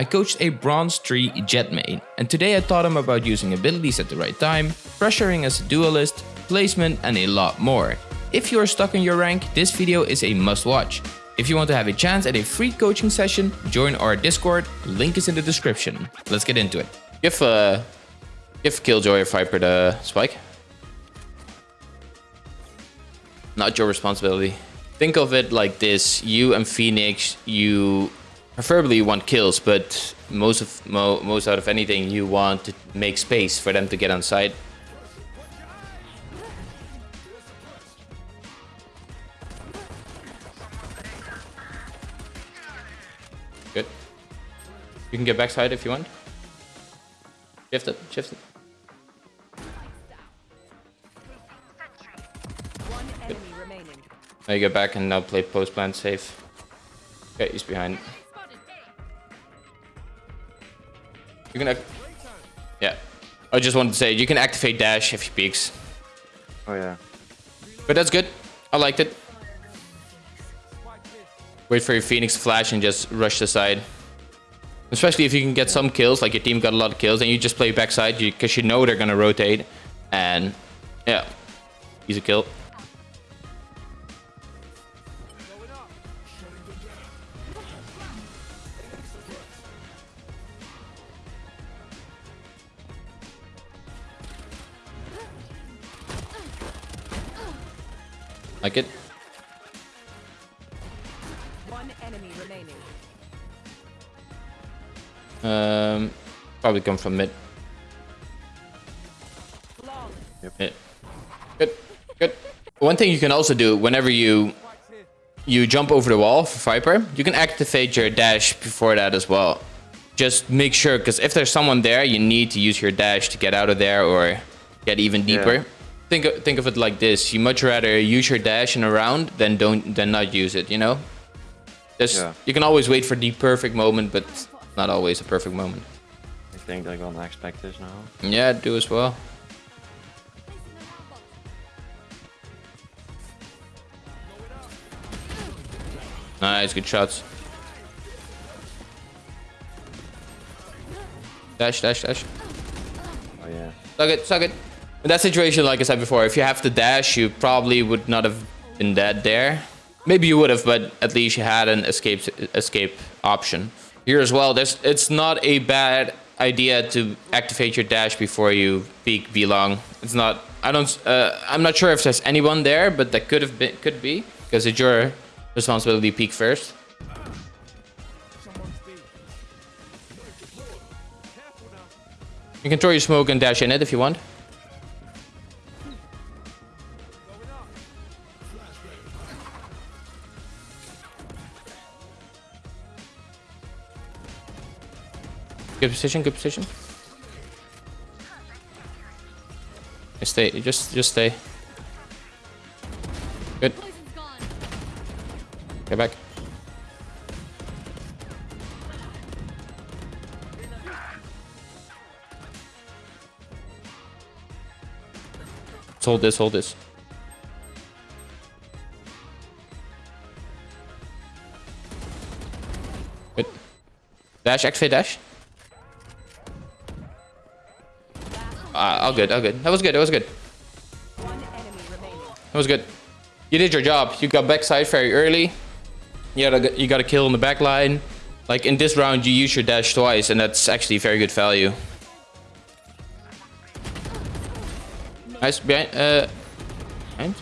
I coached a Bronze 3 Jett main, and today I taught him about using abilities at the right time, pressuring as a duelist, placement and a lot more. If you are stuck in your rank, this video is a must watch. If you want to have a chance at a free coaching session, join our Discord, link is in the description. Let's get into it. Give uh give Killjoy or Viper the spike. Not your responsibility. Think of it like this. You and Phoenix, you preferably you want kills, but most of mo most out of anything, you want to make space for them to get on site. Good. You can get backside if you want. Shift it, shift it. Now you get back and now play post plant safe. Okay, he's behind. You can act Yeah. I just wanted to say you can activate dash if he peeks. Oh yeah. But that's good. I liked it. Wait for your Phoenix flash and just rush the side. Especially if you can get some kills, like your team got a lot of kills, and you just play backside because you, you know they're gonna rotate. And yeah, easy kill. Like it. One enemy remaining. Um, probably come from mid. Flawless. Yeah. Good. Good. One thing you can also do whenever you you jump over the wall for Viper, you can activate your dash before that as well. Just make sure, because if there's someone there, you need to use your dash to get out of there or get even deeper. Yeah. Think of, think of it like this: you much rather use your dash in a round than don't than not use it. You know, just Yeah. you can always wait for the perfect moment, but not always a perfect moment. I think they're gonna expect this now. Yeah, do as well. Nice, good shots. Dash, dash, dash. Oh yeah. Suck it, suck it. In that situation, like I said before, if you have to dash, you probably would not have been dead there. Maybe you would have, but at least you had an escape escape option. Here as well, there's it's not a bad idea to activate your dash before you peek B long. It's not. I don't. Uh, I'm not sure if there's anyone there, but that could have been. Could be because it's your responsibility to peek first. You can throw your smoke and dash in it if you want. Good position, good position. Stay, just just stay. Good. Get back. Let's hold this, hold this. Good. Dash, activate dash. All good, all good. That was good, that was good. One enemy remaining. That was good. You did your job. You got backside very early. You got a, you got a kill on the back line. Like in this round, you use your dash twice, and that's actually very good value. Nice behind. Uh, behind?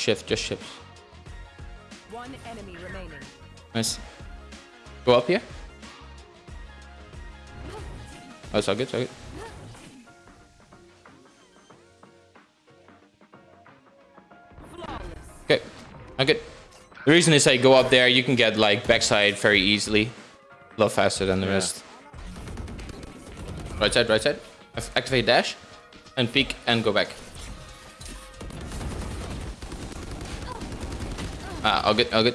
Shift, just shift. One enemy remaining. Nice. Go up here. Oh, it's all good, it's all good. Flawless. Okay, okay. The reason is I go up there, you can get like backside very easily. A lot faster than the Yeah. rest. Right side, right side. Activate dash. And peek and go back. Ah, good, good.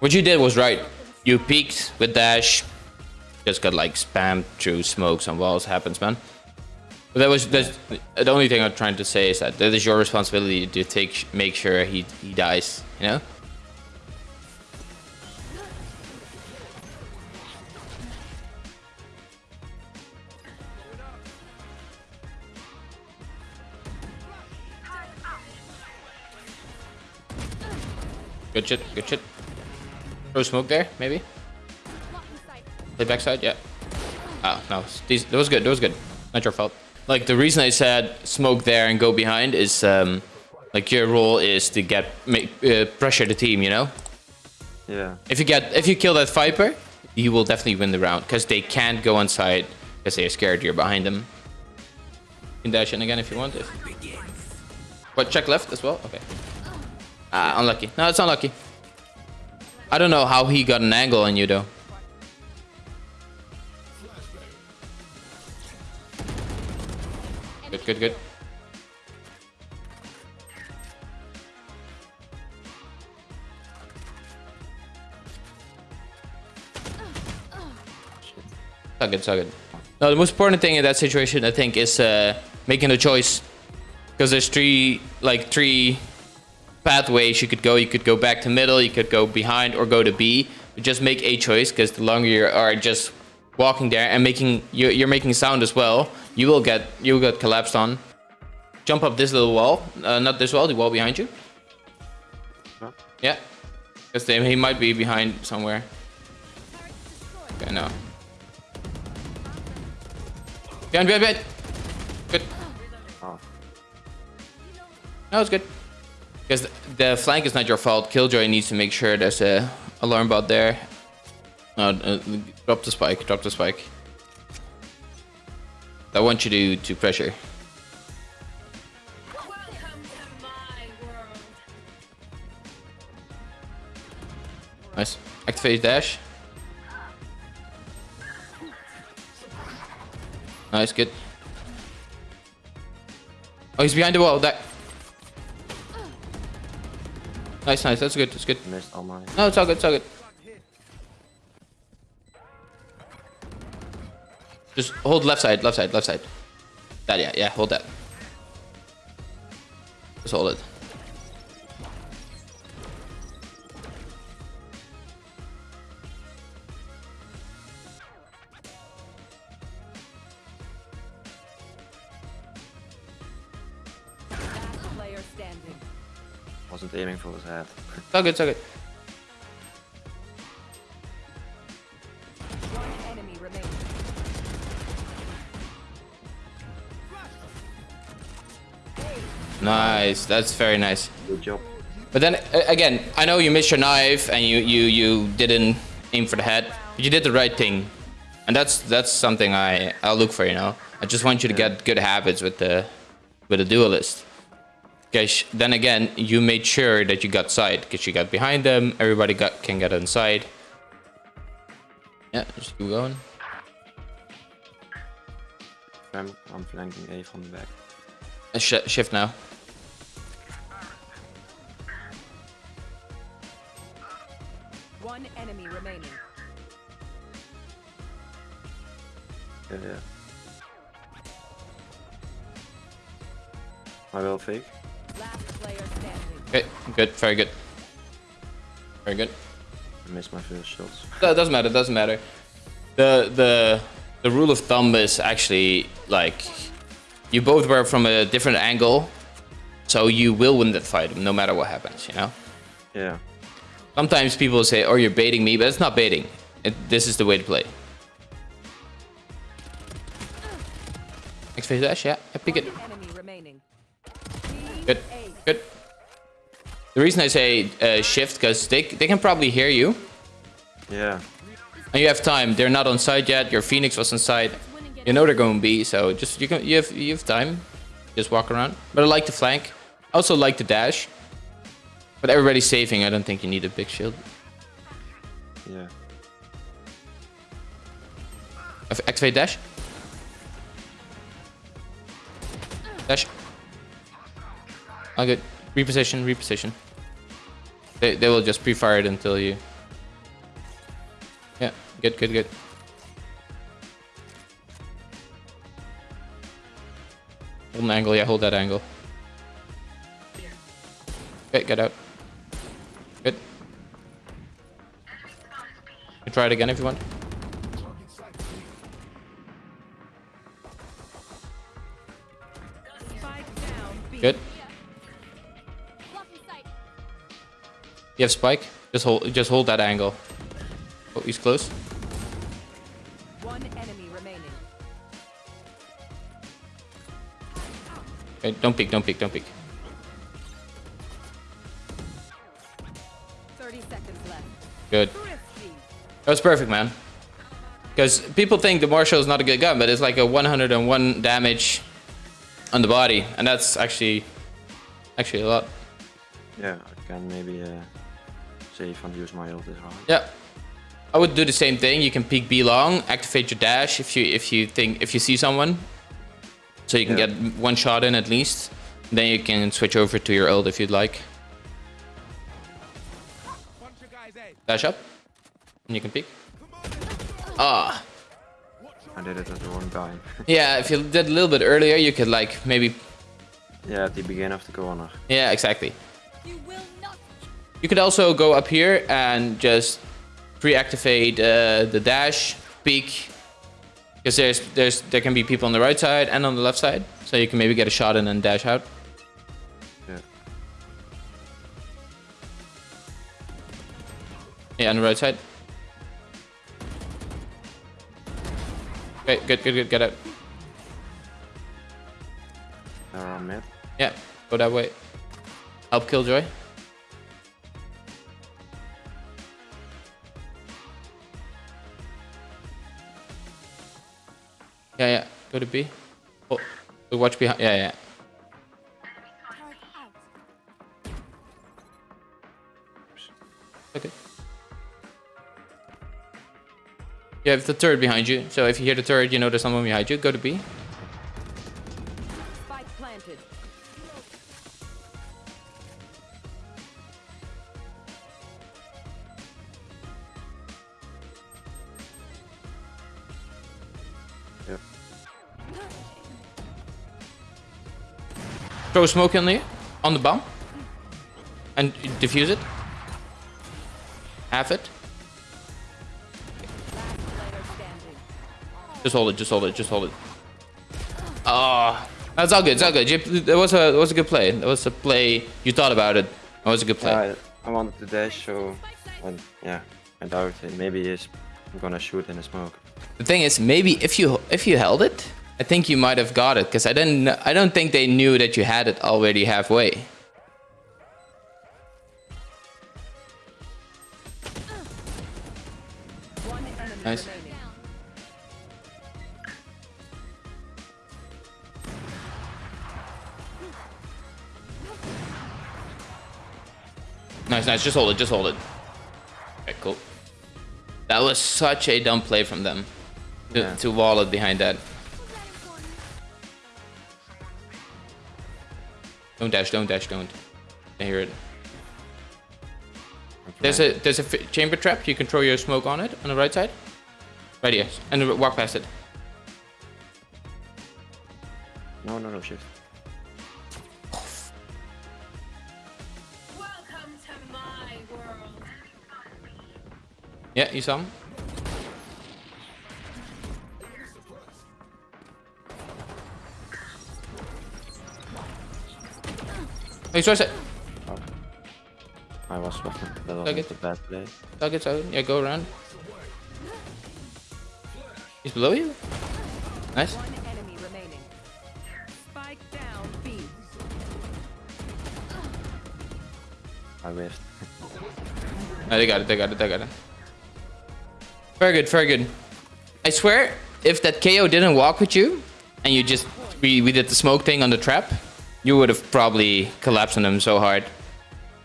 What you did was right. You peeked with dash, just got like spammed through smokes and walls. Happens, man. But that was that's the only thing I'm trying to say is that that is your responsibility to take make sure he he dies. You know. Good shit, good shit. Throw smoke there, maybe? Play backside, yeah. Oh, no. These, that was good, that was good. Not your fault. Like, the reason I said smoke there and go behind is, um, like, your role is to get, make, uh, pressure the team, you know? Yeah. If you get, if you kill that Viper, you will definitely win the round, because they can't go inside, because they're scared you're behind them. You can dash in again if you want it. But check left as well? Okay. Ah, unlucky. No, it's unlucky. I don't know how he got an angle on you though. Good, good, good. So good, so good. No, the most important thing in that situation, I think, is uh, making a choice. Because there's three, like, three pathways you could go. You could go back to middle, you could go behind, or go to B. But just make a choice, because the longer you are just walking there and making you're, you're making sound as well, you will get you will get collapsed on. Jump up this little wall, uh, not this wall, the wall behind you. Huh? Yeah, because he might be behind somewhere. Okay, no. Behind, behind, behind. Good. Oh. No, it's good. Because the flank is not your fault. Killjoy needs to make sure there's a alarm bot there. No, uh, drop the spike. Drop the spike. I want you to to pressure. Nice. Activate dash. Nice, good. Oh, he's behind the wall. That. Nice, nice. That's good. That's good. Missed all mine. No, it's all good. It's all good. Just hold left side, left side, left side. That, yeah, yeah, hold that. Just hold it. Aiming for his head. It's all good, it's all good. One enemy remaining. Nice, that's very nice. Good job. But then uh, again, I know you missed your knife and you you you didn't aim for the head, but you did the right thing, and that's that's something I I'll look for. You know, I just want you to get good habits with the with the duelist. Because then again, you made sure that you got side because you got behind them. Everybody got can get inside. Yeah, just keep going. I'm, I'm flanking A from the back. Uh, sh shift now. One enemy remaining. Yeah, yeah. I will fake. Last player standing. Okay, good, very good, very good. I missed my first shots. That doesn't matter. Doesn't matter. The the the rule of thumb is actually like you both were from a different angle, so you will win that fight no matter what happens. You know. Yeah. Sometimes people say, "Oh, you're baiting me," but it's not baiting. It, this is the way to play. Next phase dash, yeah, yeah, pick it. One enemy remaining. Good, good. The reason I say uh, shift because they they can probably hear you. Yeah. And you have time. They're not on site yet. Your Phoenix was on site. You know they're going to be, so just you can you have you have time. Just walk around. But I like the flank. I also like the dash. But everybody's saving. I don't think you need a big shield. Yeah. Activate dash. Dash. Oh, good. Reposition, reposition. They, they will just pre-fire it until you... Yeah, good, good, good. Hold an angle, yeah, hold that angle. Okay, get out. Good. You try it again if you want. Spike down B. Good. You have spike. Just hold. Just hold that angle. Oh, he's close. One enemy remaining. Okay, don't peek. Don't peek. Don't peek. 30 seconds left. Good. That was perfect, man. Because people think the Marshal is not a good gun, but it's like a 101 damage on the body, and that's actually actually a lot. Yeah, I can maybe uh, save and use my ult as well. Yeah. I would do the same thing. You can peek B long, activate your dash if you if you think if you see someone, so you can Yeah. get one shot in at least. Then you can switch over to your ult if you'd like. Dash up, and you can peek. Ah, I did it at the wrong time. yeah. If you did a little bit earlier, you could like maybe. yeah, at the beginning of the corner. Yeah, exactly. You will not You could also go up here and just pre-activate uh, the dash peek because there's there's there can be people on the right side and on the left side, so you can maybe get a shot in and dash out. Yeah. Yeah, on the right side. Okay, good, good, good. Get out. On mid. Yeah, go that way. Help Killjoy. Go to B. Oh, watch behind. Yeah, yeah. Okay. You have the turret behind you, so if you hear the turret, you know there's someone behind you. Go to B. Throw smoke in the on the bomb and defuse it. Half it. Last player standing. Just hold it. Just hold it. Just hold it. Oh, that's all good. It's all good. That was a that was a good play. That was a play. You thought about it. That was a good play. Yeah, I, I wanted to dash, so and yeah, I doubt it. Maybe he's gonna shoot in the smoke. The thing is, maybe if you if you held it, I think you might have got it because I didn't. I don't think they knew that you had it already halfway. Nice. Nice, nice. Just hold it. Just hold it. Okay, cool. That was such a dumb play from them to, Yeah. to wall it behind that. Don't dash. Don't dash. Don't. I hear it. There's a there's a f- chamber trap. You can throw your smoke on it on the right side. Right here, and walk past it. No, no, no, shift. Welcome to my world. Yeah, you saw him. He's right side. I was that was Okay. a bad play. Target zone. Yeah, go around. He's below you. Nice. One enemy remaining. Spike down B. I whiffed. No, they got it. They got it. They got it. Very good. Very good. I swear, if that KAY/O didn't walk with you, and you just we we did the smoke thing on the trap, you would have probably collapsed on him so hard.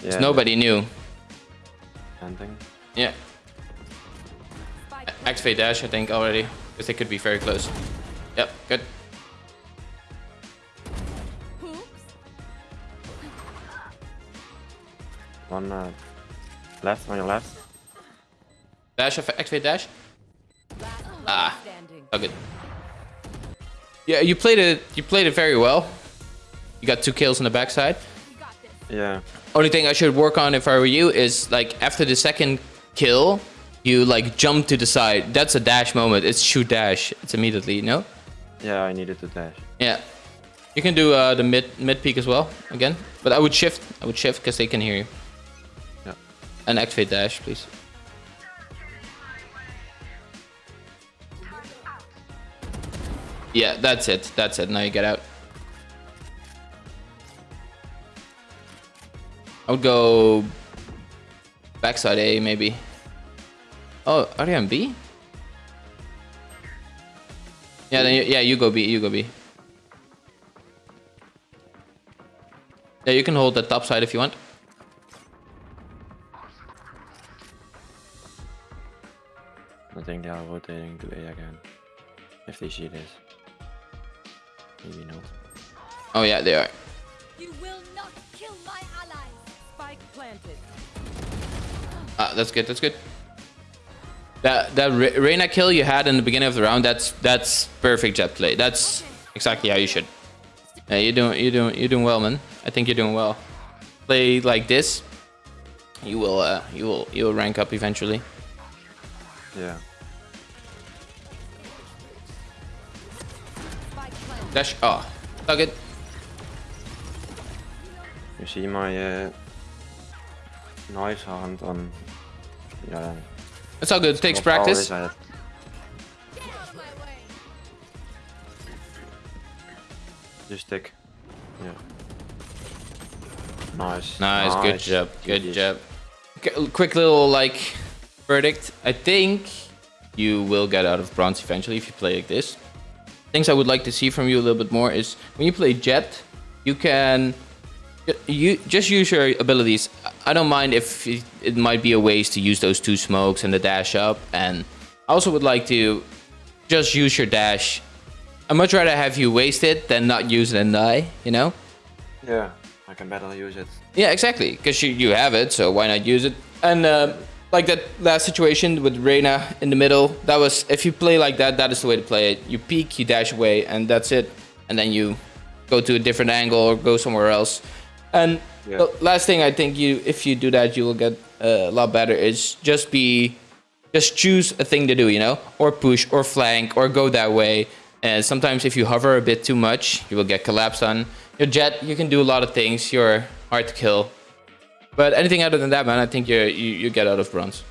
Yeah, Nobody knew. Landing. Yeah. Spike Activate dash, I think, already. Because they could be very close. Yep, good. One uh, left on your left. Dash, aff- activate dash. Ah. standing. Oh, good. Yeah, you played it. You played it very well. You got two kills on the backside. You got this. Yeah. Only thing I should work on if I were you is like after the second kill, you like jump to the side. That's a dash moment. It's shoot dash. It's immediately, you know? Yeah, I needed to dash. Yeah. You can do uh, the mid mid peek as well again, but I would shift. I would shift because they can hear you. Yeah. And activate dash, please. Yeah, that's it. That's it. Now you get out. I would go backside A maybe. Oh, are you on B? Yeah, then you, yeah, you go B. You go B. Yeah, you can hold the top side if you want. I think they are rotating to A again. If they see this. Maybe not. Oh yeah, they are. Spike planted. Ah, that's good. That's good. That that Re- Reyna kill you had in the beginning of the round. That's that's perfect Jett play. That's exactly how you should. Yeah, you're doing you're doing you're doing well, man. I think you're doing well. Play like this, you will uh, you will you will rank up eventually. Yeah. Dash. Oh, so good. You see my uh, knife hand on. Um, yeah. It's all good. It takes practice. is that? Get out of my way. Just stick. Yeah. Nice. Nice, good job, good GG's. job. Qu- Quick little like verdict. I think you will get out of bronze eventually if you play like this. Things I would like to see from you a little bit more is when you play Jett, you can you just use your abilities. I don't mind if it, it might be a waste to use those two smokes and the dash up. And I also would like to just use your dash. I'd much rather have you waste it than not use it and die. You know. Yeah. I can better use it. Yeah, exactly. Because you, you have it, so why not use it? And uh, like that last situation with Reyna in the middle, that was if you play like that, that is the way to play it. You peek, you dash away, and that's it. And then you go to a different angle or go somewhere else. And Yeah. the last thing I think you, if you do that, you will get uh, a lot better. Is just be, just choose a thing to do, you know, or push, or flank, or go that way. And sometimes if you hover a bit too much, you will get collapsed on. Your Jett, you can do a lot of things. You're hard to kill. But anything other than that, man, I think you're, you you get out of bronze.